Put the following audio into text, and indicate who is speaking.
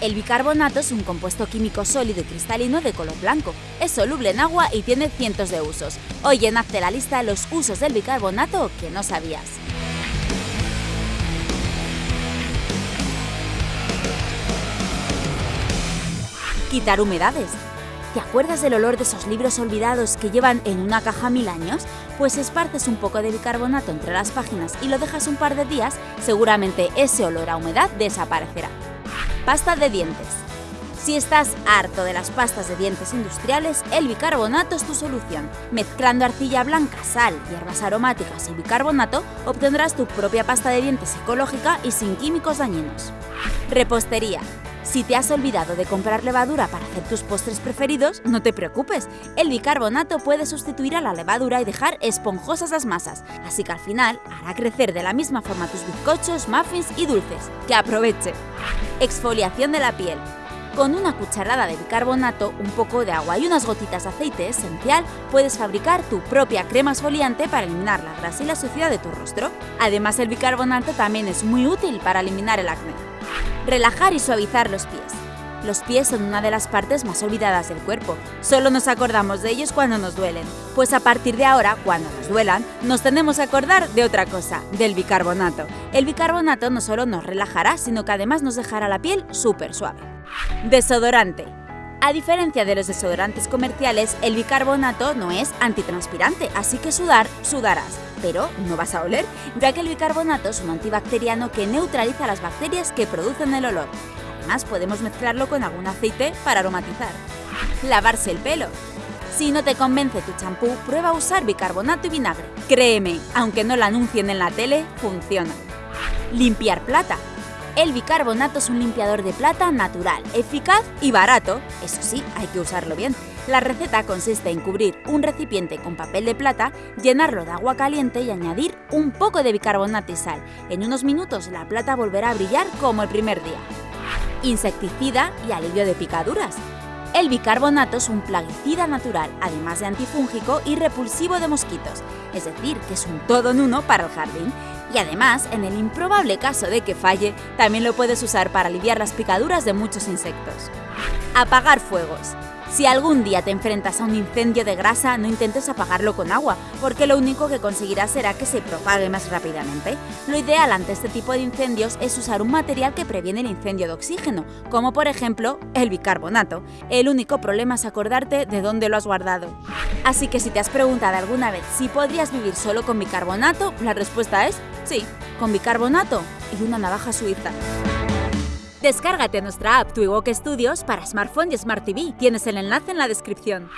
Speaker 1: El bicarbonato es un compuesto químico sólido y cristalino de color blanco. Es soluble en agua y tiene cientos de usos. Hoy en Hazte la lista los usos del bicarbonato que no sabías. Quitar humedades. ¿Te acuerdas del olor de esos libros olvidados que llevan en una caja mil años? Pues esparces un poco de bicarbonato entre las páginas y lo dejas un par de días, seguramente ese olor a humedad desaparecerá. Pasta de dientes. Si estás harto de las pastas de dientes industriales, el bicarbonato es tu solución. Mezclando arcilla blanca, sal, hierbas aromáticas y bicarbonato, obtendrás tu propia pasta de dientes ecológica y sin químicos dañinos. Repostería. Si te has olvidado de comprar levadura para hacer tus postres preferidos, no te preocupes. El bicarbonato puede sustituir a la levadura y dejar esponjosas las masas, así que al final hará crecer de la misma forma tus bizcochos, muffins y dulces. ¡Que aproveche! Exfoliación de la piel. Con una cucharada de bicarbonato, un poco de agua y unas gotitas de aceite esencial, puedes fabricar tu propia crema exfoliante para eliminar la grasa y la suciedad de tu rostro. Además, el bicarbonato también es muy útil para eliminar el acné. Relajar y suavizar los pies. Los pies son una de las partes más olvidadas del cuerpo. Solo nos acordamos de ellos cuando nos duelen. Pues a partir de ahora, cuando nos duelan, nos tenemos a acordar de otra cosa, del bicarbonato. El bicarbonato no solo nos relajará, sino que además nos dejará la piel súper suave. Desodorante. A diferencia de los desodorantes comerciales, el bicarbonato no es antitranspirante, así que sudar, sudarás pero no vas a oler, ya que el bicarbonato es un antibacteriano que neutraliza las bacterias que producen el olor. Además, podemos mezclarlo con algún aceite para aromatizar. Lavarse el pelo. Si no te convence tu champú, prueba a usar bicarbonato y vinagre. Créeme, aunque no lo anuncien en la tele, funciona. Limpiar plata. El bicarbonato es un limpiador de plata natural, eficaz y barato. Eso sí, hay que usarlo bien. La receta consiste en cubrir un recipiente con papel de plata, llenarlo de agua caliente y añadir un poco de bicarbonato y sal. En unos minutos la plata volverá a brillar como el primer día. Insecticida y alivio de picaduras. El bicarbonato es un plaguicida natural, además de antifúngico y repulsivo de mosquitos, es decir, que es un todo en uno para el jardín. Y además, en el improbable caso de que falle, también lo puedes usar para aliviar las picaduras de muchos insectos. Apagar fuegos. Si algún día te enfrentas a un incendio de grasa, no intentes apagarlo con agua, porque lo único que conseguirás será que se propague más rápidamente. Lo ideal ante este tipo de incendios es usar un material que previene el incendio de oxígeno, como por ejemplo el bicarbonato. El único problema es acordarte de dónde lo has guardado. Así que si te has preguntado alguna vez si podrías vivir solo con bicarbonato, la respuesta es sí, con bicarbonato y una navaja suiza. Descárgate nuestra app Twiwok Studios para smartphone y Smart TV. Tienes el enlace en la descripción.